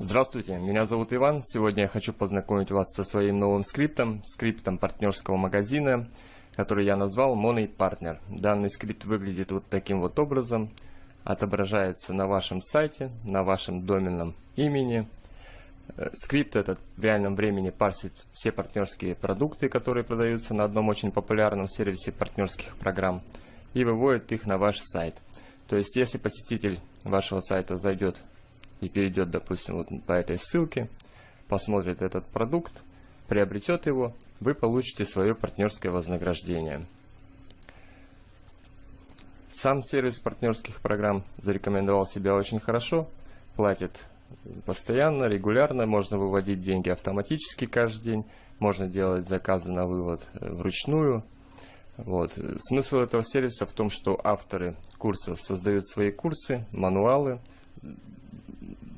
Здравствуйте, меня зовут Иван. Сегодня я хочу познакомить вас со своим новым скриптом, скриптом партнерского магазина, который я назвал Money Partner. Данный скрипт выглядит вот таким вот образом. Отображается на вашем сайте, на вашем доменном имени. Э, скрипт этот в реальном времени парсит все партнерские продукты, которые продаются на одном очень популярном сервисе партнерских программ и выводит их на ваш сайт. То есть, если посетитель вашего сайта зайдет и перейдет, допустим, вот по этой ссылке, посмотрит этот продукт, приобретет его, вы получите свое партнерское вознаграждение. Сам сервис партнерских программ зарекомендовал себя очень хорошо, платит постоянно, регулярно, можно выводить деньги автоматически каждый день, можно делать заказы на вывод э, вручную. Вот. Смысл этого сервиса в том, что авторы курсов создают свои курсы, мануалы,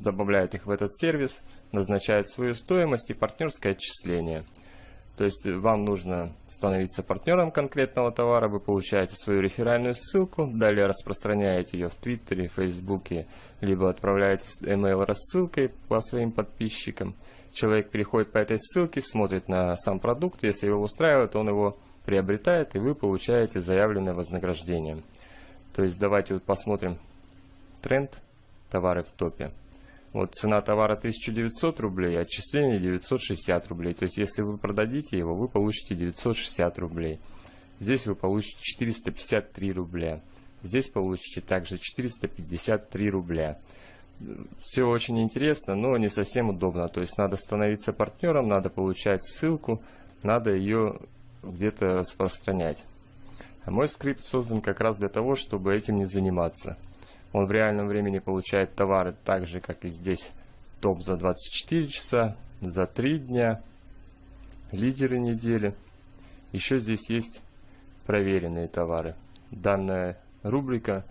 добавляют их в этот сервис, назначают свою стоимость и партнерское отчисление. То есть вам нужно становиться партнером конкретного товара, вы получаете свою реферальную ссылку, далее распространяете ее в Твиттере, Фейсбуке, либо отправляете email рассылкой по своим подписчикам. Человек переходит по этой ссылке, смотрит на сам продукт, если его устраивает, он его приобретает, и вы получаете заявленное вознаграждение. То есть давайте вот посмотрим тренд товары в топе. Вот цена товара 1900 рублей, отчисление 960 рублей. То есть, если вы продадите его, вы получите 960 рублей. Здесь вы получите 453 рубля. Здесь получите также 453 рубля. Все очень интересно, но не совсем удобно. То есть, надо становиться партнером, надо получать ссылку, надо ее где-то распространять. А мой скрипт создан как раз для того, чтобы этим не заниматься. Он в реальном времени получает товары так же, как и здесь. Топ за 24 часа, за 3 дня, лидеры недели. Еще здесь есть проверенные товары. Данная рубрика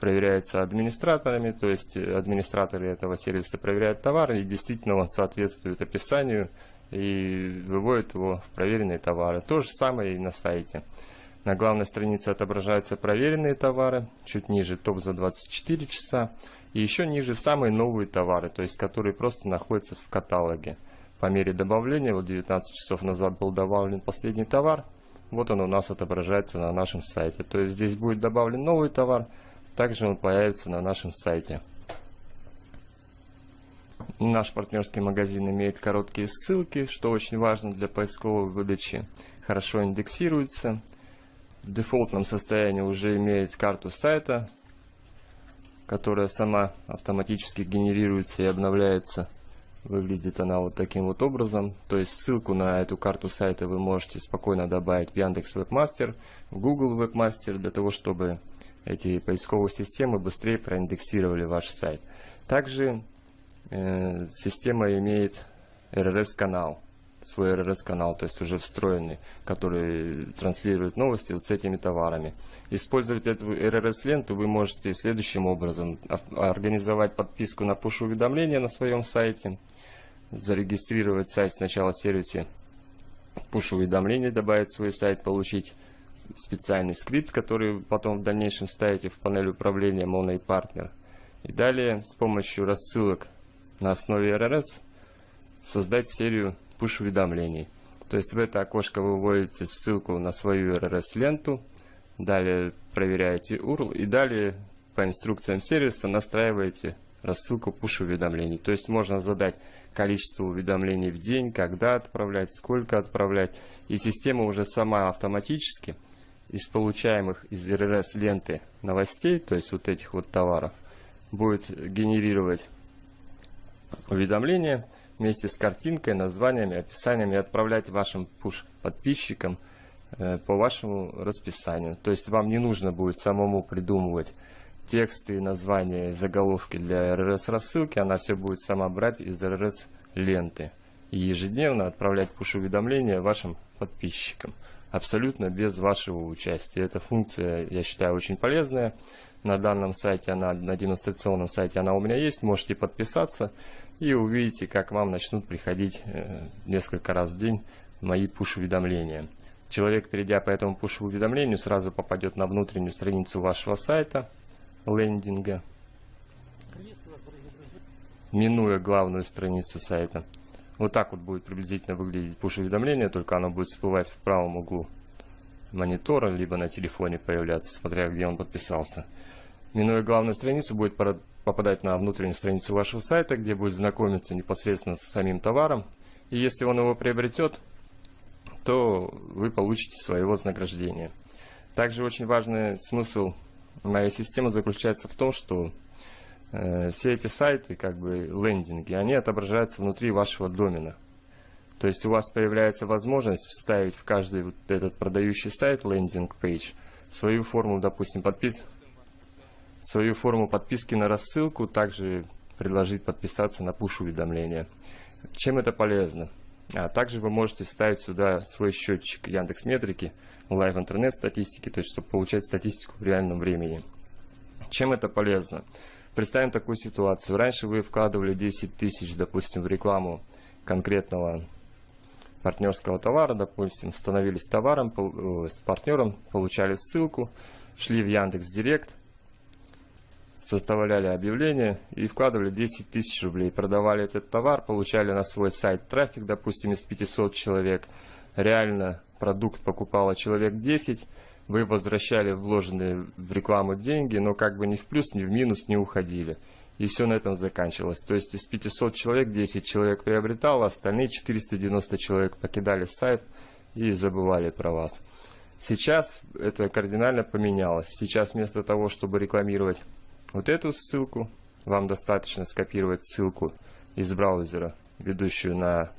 проверяется администраторами, то есть администраторы этого сервиса проверяют товар, и действительно он соответствует описанию и выводит его в проверенные товары. То же самое и на сайте. На главной странице отображаются проверенные товары, чуть ниже топ за 24 часа, и еще ниже самые новые товары, то есть которые просто находятся в каталоге. По мере добавления, вот 19 часов назад был добавлен последний товар, вот он у нас отображается на нашем сайте. То есть здесь будет добавлен новый товар, также он появится на нашем сайте. Наш партнерский магазин имеет короткие ссылки, что очень важно для поисковой выдачи. Хорошо индексируется в дефолтном состоянии уже имеет карту сайта, которая сама автоматически генерируется и обновляется. Выглядит она вот таким вот образом. То есть ссылку на эту карту сайта вы можете спокойно добавить в Яндекс Вебмастер, в Google Вебмастер, для того, чтобы эти поисковые системы быстрее проиндексировали ваш сайт. Также э, система имеет RRS-канал свой RRS-канал, то есть уже встроенный, который транслирует новости вот с этими товарами. Использовать эту RRS-ленту вы можете следующим образом. Организовать подписку на push-уведомления на своем сайте, зарегистрировать сайт сначала в сервисе push-уведомлений, добавить свой сайт, получить специальный скрипт, который потом в дальнейшем ставите в панель управления Mono и Partner. И далее с помощью рассылок на основе RRS создать серию push-уведомлений. То есть в это окошко вы вводите ссылку на свою RRS-ленту, далее проверяете URL и далее по инструкциям сервиса настраиваете рассылку push-уведомлений. То есть можно задать количество уведомлений в день, когда отправлять, сколько отправлять. И система уже сама автоматически из получаемых из RRS ленты новостей, то есть вот этих вот товаров, будет генерировать уведомления вместе с картинкой, названиями, описаниями отправлять вашим push подписчикам э, по вашему расписанию. То есть вам не нужно будет самому придумывать тексты, названия, заголовки для RRS рассылки, она все будет сама брать из RRS ленты и ежедневно отправлять push-уведомления вашим подписчикам. Абсолютно без вашего участия. Эта функция, я считаю, очень полезная. На данном сайте, она, на демонстрационном сайте она у меня есть. Можете подписаться и увидите, как вам начнут приходить э, несколько раз в день мои push-уведомления. Человек, перейдя по этому push-уведомлению, сразу попадет на внутреннюю страницу вашего сайта, лендинга. минуя главную страницу сайта. Вот так вот будет приблизительно выглядеть push-уведомление, только оно будет всплывать в правом углу монитора, либо на телефоне появляться, смотря где он подписался. Минуя главную страницу, будет попадать на внутреннюю страницу вашего сайта, где будет знакомиться непосредственно с самим товаром. И если он его приобретет, то вы получите свое вознаграждение. Также очень важный смысл моей системы заключается в том, что э, все эти сайты, как бы лендинги, они отображаются внутри вашего домена. То есть у вас появляется возможность вставить в каждый вот этот продающий сайт, landing page, свою форму, допустим, подпис... свою форму подписки на рассылку, также предложить подписаться на push -уведомления. Чем это полезно? А также вы можете ставить сюда свой счетчик Яндекс Метрики, LiveInternet статистики, то есть чтобы получать статистику в реальном времени. Чем это полезно? Представим такую ситуацию. Раньше вы вкладывали 10 тысяч, допустим, в рекламу конкретного партнерского товара, допустим, становились товаром, э, партнером, получали ссылку, шли в Яндекс Директ, составляли объявление и вкладывали 10 тысяч рублей. Продавали этот товар, получали на свой сайт трафик, допустим, из 500 человек. Реально продукт покупало человек 10, вы возвращали вложенные в рекламу деньги, но как бы ни в плюс, ни в минус не уходили. И все на этом заканчивалось. То есть из 500 человек 10 человек приобретало, остальные 490 человек покидали сайт и забывали про вас. Сейчас это кардинально поменялось. Сейчас вместо того, чтобы рекламировать вот эту ссылку. Вам достаточно скопировать ссылку из браузера, ведущую на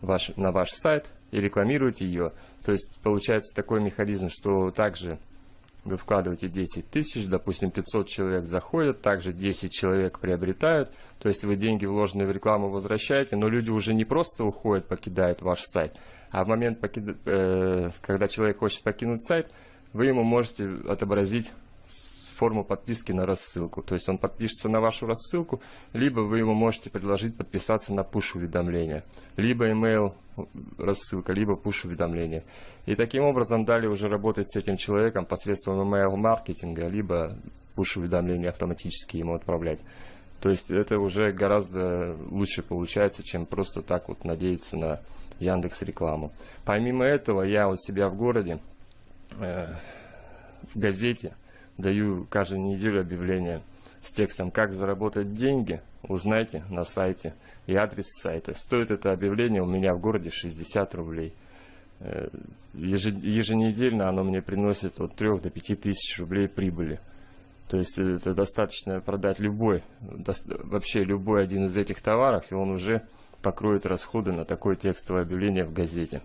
ваш, на ваш сайт, и рекламировать ее. То есть получается такой механизм, что также вы вкладываете 10 тысяч, допустим, 500 человек заходят, также 10 человек приобретают, то есть вы деньги, вложенные в рекламу, возвращаете, но люди уже не просто уходят, покидают ваш сайт, а в момент, э, когда человек хочет покинуть сайт, вы ему можете отобразить форму подписки на рассылку. То есть он подпишется на вашу рассылку, либо вы ему можете предложить подписаться на push-уведомления, либо email рассылка, либо push-уведомления. И таким образом далее уже работать с этим человеком посредством email-маркетинга, либо push-уведомления автоматически ему отправлять. То есть это уже гораздо лучше получается, чем просто так вот надеяться на Яндекс рекламу. Помимо этого, я у себя в городе, э, в газете, даю каждую неделю объявление с текстом «Как заработать деньги?» Узнайте на сайте и адрес сайта. Стоит это объявление у меня в городе 60 рублей. Э, еженедельно оно мне приносит от 3 до 5 тысяч рублей прибыли. То есть это достаточно продать любой, вообще любой один из этих товаров, и он уже покроет расходы на такое текстовое объявление в газете.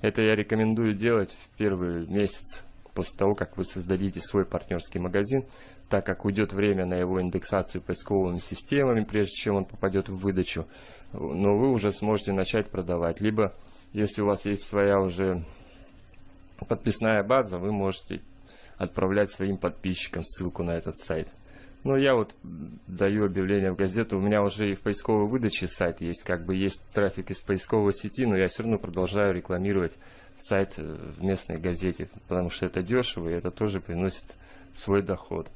Это я рекомендую делать в первый месяц после того, как вы создадите свой партнерский магазин, так как уйдет время на его индексацию поисковыми системами, прежде чем он попадет в выдачу, но вы уже сможете начать продавать. Либо, если у вас есть своя уже подписная база, вы можете отправлять своим подписчикам ссылку на этот сайт. Ну, я вот даю объявление в газету, у меня уже и в поисковой выдаче сайт есть, как бы есть трафик из поисковой сети, но я все равно продолжаю рекламировать сайт э, в местной газете, потому что это дешево и это тоже приносит свой доход.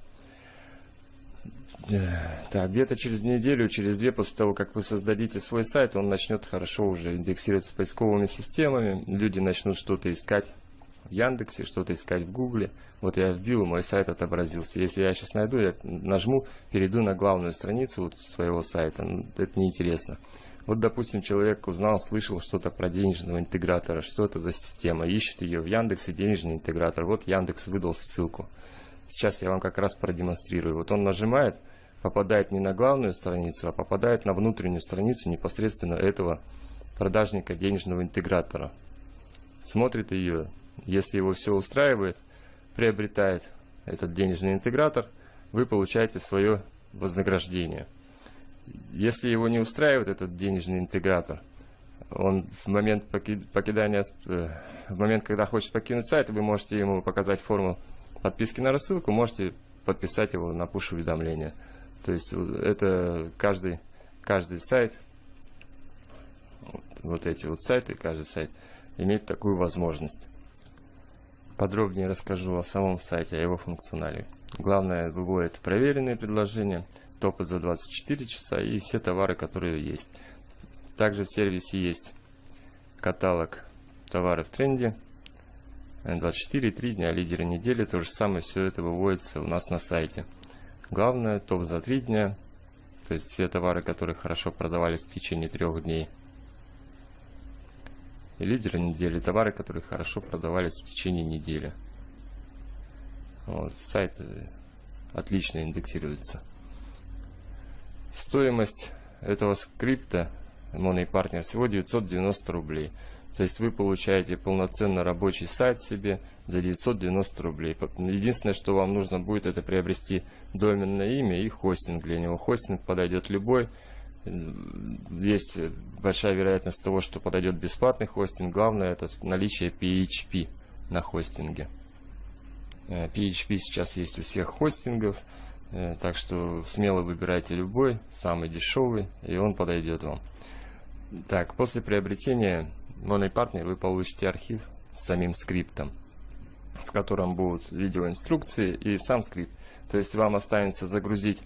Так, где-то через неделю, через две после того, как вы создадите свой сайт, он начнет хорошо уже индексироваться поисковыми системами, люди начнут что-то искать в Яндексе, что-то искать в Гугле. Вот я вбил, мой сайт отобразился. Если я сейчас найду, я нажму, перейду на главную страницу вот своего сайта, ну, это неинтересно. Вот, допустим, человек узнал, слышал что-то про денежного интегратора, что это за система, ищет ее в Яндексе, денежный интегратор. Вот Яндекс выдал ссылку. Сейчас я вам как раз продемонстрирую. Вот он нажимает, попадает не на главную страницу, а попадает на внутреннюю страницу непосредственно этого продажника денежного интегратора. Смотрит ее, если его все устраивает, приобретает этот денежный интегратор, вы получаете свое вознаграждение. Если его не устраивает этот денежный интегратор, он в момент покидания, э, в момент, когда хочет покинуть сайт, вы можете ему показать форму подписки на рассылку, можете подписать его на push-уведомления. То есть это каждый, каждый сайт, вот эти вот сайты, каждый сайт имеет такую возможность. Подробнее расскажу о самом сайте, о его функционале. Главное, выводит проверенные предложения, топы за 24 часа и все товары, которые есть. Также в сервисе есть каталог товаров в тренде, 24, 3 дня, лидеры недели, то же самое, все это выводится у нас на сайте. Главное, топ за 3 дня, то есть все товары, которые хорошо продавались в течение трех дней. И лидеры недели, товары, которые хорошо продавались в течение недели. Вот, сайт э, отлично индексируется. Стоимость этого скрипта Money Partner всего 990 рублей. То есть вы получаете полноценно рабочий сайт себе за 990 рублей. Единственное, что вам нужно будет, это приобрести доменное имя и хостинг для него. Хостинг подойдет любой. Есть большая вероятность того, что подойдет бесплатный хостинг. Главное это наличие PHP на хостинге. PHP э, сейчас есть у всех хостингов, э, так что смело выбирайте любой, самый дешевый, и он подойдет вам. Так, после приобретения MoneyPartner вы получите архив с самим скриптом, в котором будут видеоинструкции и сам скрипт. То есть вам останется загрузить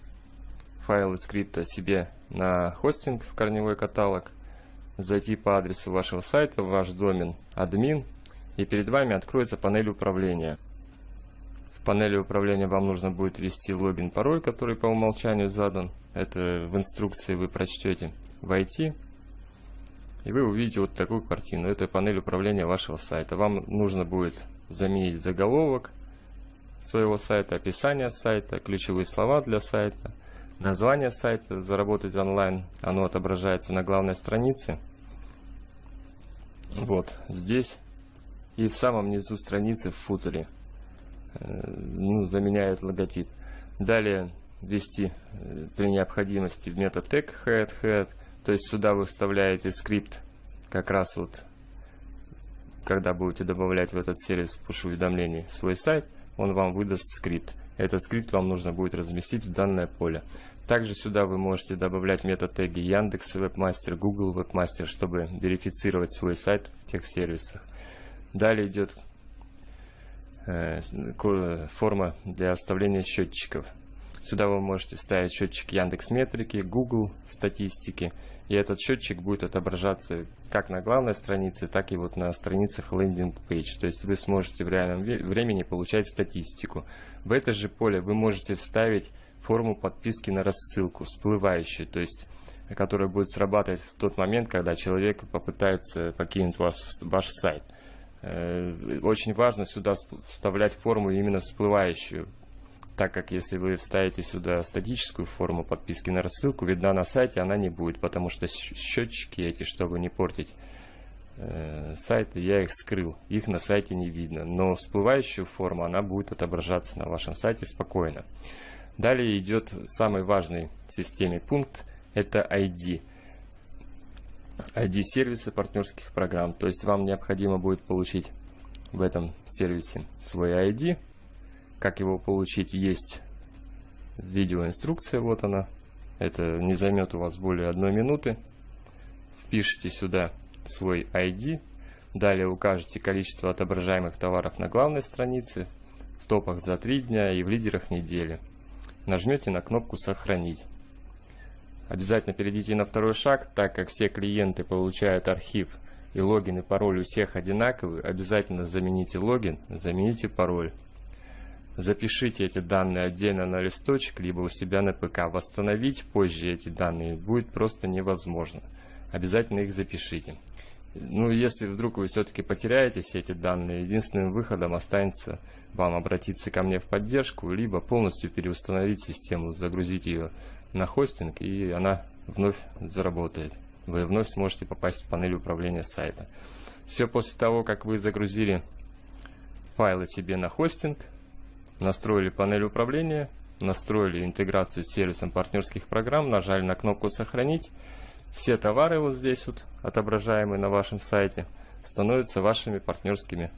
файлы скрипта себе на хостинг в корневой каталог, зайти по адресу вашего сайта, в ваш домен админ, и перед вами откроется панель управления панели управления вам нужно будет ввести логин, пароль, который по умолчанию задан. Это в инструкции вы прочтете войти. И вы увидите вот такую картину. Это панель управления вашего сайта. Вам нужно будет заменить заголовок своего сайта, описание сайта, ключевые слова для сайта, название сайта, заработать онлайн. Оно отображается на главной странице. Вот здесь. И в самом низу страницы в футере ну, заменяют логотип. Далее ввести э, при необходимости в тег head, head, то есть сюда вы вставляете скрипт как раз вот когда будете добавлять в этот сервис push уведомлений свой сайт, он вам выдаст скрипт. Этот скрипт вам нужно будет разместить в данное поле. Также сюда вы можете добавлять мета-теги Яндекс Вебмастер, Google Вебмастер, чтобы верифицировать свой сайт в тех сервисах. Далее идет Э, форма для оставления счетчиков. Сюда вы можете ставить счетчик Яндекс Метрики, Google статистики, и этот счетчик будет отображаться как на главной странице, так и вот на страницах landing page. То есть вы сможете в реальном времени получать статистику. В это же поле вы можете вставить форму подписки на рассылку, всплывающую, то есть которая будет срабатывать в тот момент, когда человек попытается покинуть ваш, ваш сайт. Э, очень важно сюда вставлять форму именно всплывающую, так как если вы вставите сюда статическую форму подписки на рассылку, видна на сайте она не будет, потому что счетчики эти, чтобы не портить э, сайты, я их скрыл, их на сайте не видно, но всплывающую форму она будет отображаться на вашем сайте спокойно. Далее идет самый важный в системе пункт, это ID. ID сервиса партнерских программ. То есть вам необходимо будет получить в этом сервисе свой ID. Как его получить, есть видеоинструкция, вот она. Это не займет у вас более одной минуты. Впишите сюда свой ID. Далее укажете количество отображаемых товаров на главной странице, в топах за 3 дня и в лидерах недели. Нажмете на кнопку «Сохранить». Обязательно перейдите на второй шаг, так как все клиенты получают архив и логин и пароль у всех одинаковые, обязательно замените логин, замените пароль. Запишите эти данные отдельно на листочек, либо у себя на ПК. Восстановить позже эти данные будет просто невозможно. Обязательно их запишите. Ну, если вдруг вы все-таки потеряете все эти данные, единственным выходом останется вам обратиться ко мне в поддержку, либо полностью переустановить систему, загрузить ее на хостинг, и она вновь заработает. Вы вновь сможете попасть в панель управления сайта. Все после того, как вы загрузили файлы себе на хостинг, настроили панель управления, настроили интеграцию с сервисом партнерских программ, нажали на кнопку «Сохранить», все товары вот здесь вот, отображаемые на вашем сайте, становятся вашими партнерскими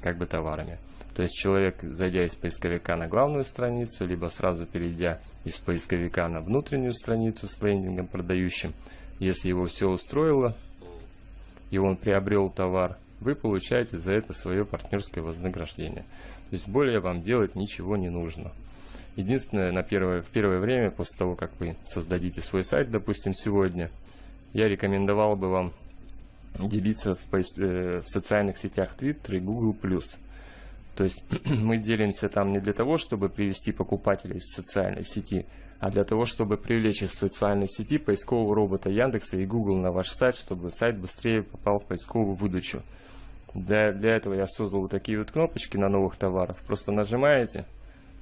как бы товарами. То есть человек, зайдя из поисковика на главную страницу, либо сразу перейдя из поисковика на внутреннюю страницу с лендингом продающим, если его все устроило, и он приобрел товар, вы получаете за это свое партнерское вознаграждение. То есть более вам делать ничего не нужно. Единственное, на первое, в первое время, после того, как вы создадите свой сайт, допустим, сегодня, я рекомендовал бы вам делиться в, э, в социальных сетях Twitter и Google+. То есть мы делимся там не для того, чтобы привести покупателей из социальной сети, а для того, чтобы привлечь из социальной сети поискового робота Яндекса и Google на ваш сайт, чтобы сайт быстрее попал в поисковую выдачу. Для, для этого я создал вот такие вот кнопочки на новых товарах. Просто нажимаете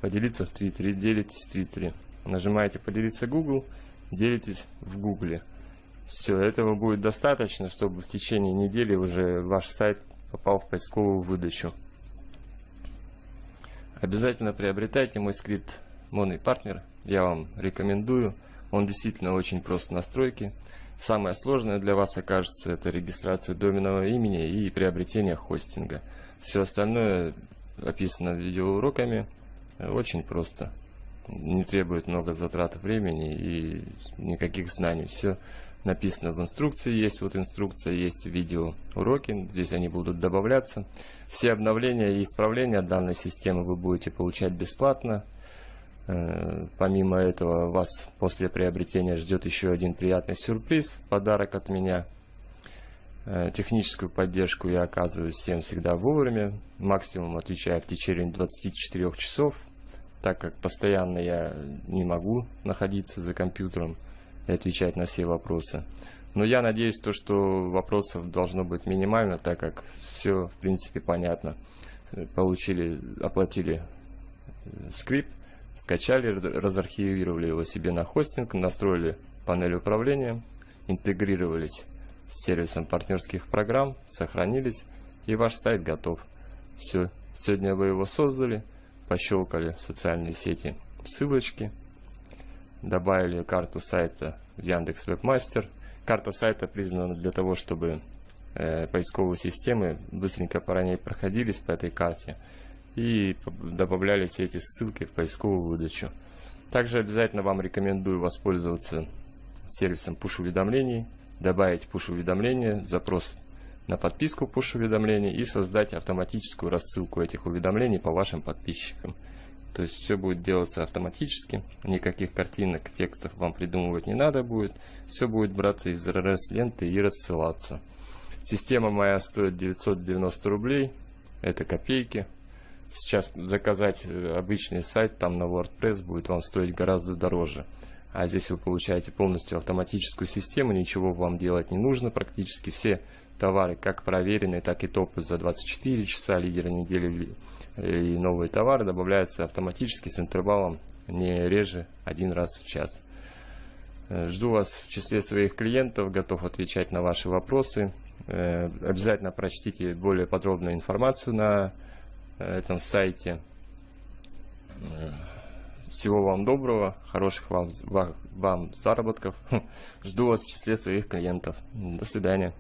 «Поделиться в Твиттере», делитесь в Твиттере. Нажимаете «Поделиться Google», делитесь в Гугле. Все, этого будет достаточно, чтобы в течение недели уже ваш сайт попал в поисковую выдачу. Обязательно приобретайте мой скрипт Money Partner. Я вам рекомендую. Он действительно очень прост в настройке. Самое сложное для вас окажется это регистрация доменного имени и приобретение хостинга. Все остальное описано видеоуроками. Очень просто. Не требует много затрат времени и никаких знаний. Все написано в инструкции, есть вот инструкция, есть видео уроки, здесь они будут добавляться. Все обновления и исправления данной системы вы будете получать бесплатно. Э, помимо этого вас после приобретения ждет еще один приятный сюрприз, подарок от меня. Э, техническую поддержку я оказываю всем всегда вовремя, максимум отвечаю в течение 24 часов, так как постоянно я не могу находиться за компьютером и отвечать на все вопросы. Но я надеюсь, то, что вопросов должно быть минимально, так как все, в принципе, понятно. Получили, оплатили э, скрипт, скачали, разархивировали его себе на хостинг, настроили панель управления, интегрировались с сервисом партнерских программ, сохранились, и ваш сайт готов. Все, сегодня вы его создали, пощелкали в социальные сети ссылочки, добавили карту сайта в Яндекс Вебмастер. Карта сайта признана для того, чтобы э, поисковые системы быстренько по ней проходились по этой карте и добавляли все эти ссылки в поисковую выдачу. Также обязательно вам рекомендую воспользоваться сервисом push-уведомлений, добавить push-уведомления, запрос на подписку push-уведомлений и создать автоматическую рассылку этих уведомлений по вашим подписчикам. То есть все будет делаться автоматически, никаких картинок, текстов вам придумывать не надо будет. Все будет браться из RSS-ленты и рассылаться. Система моя стоит 990 рублей, это копейки. Сейчас заказать э, обычный сайт там на WordPress будет вам стоить гораздо дороже. А здесь вы получаете полностью автоматическую систему, ничего вам делать не нужно практически. Все товары, как проверенные, так и топы за 24 часа, лидеры недели и новые товары добавляются автоматически с интервалом не реже один раз в час. Э, жду вас в числе своих клиентов, готов отвечать на ваши вопросы. Э, обязательно прочтите более подробную информацию на э, этом сайте. Всего вам доброго, хороших вам, вам заработков. Жду вас в числе своих клиентов. До свидания.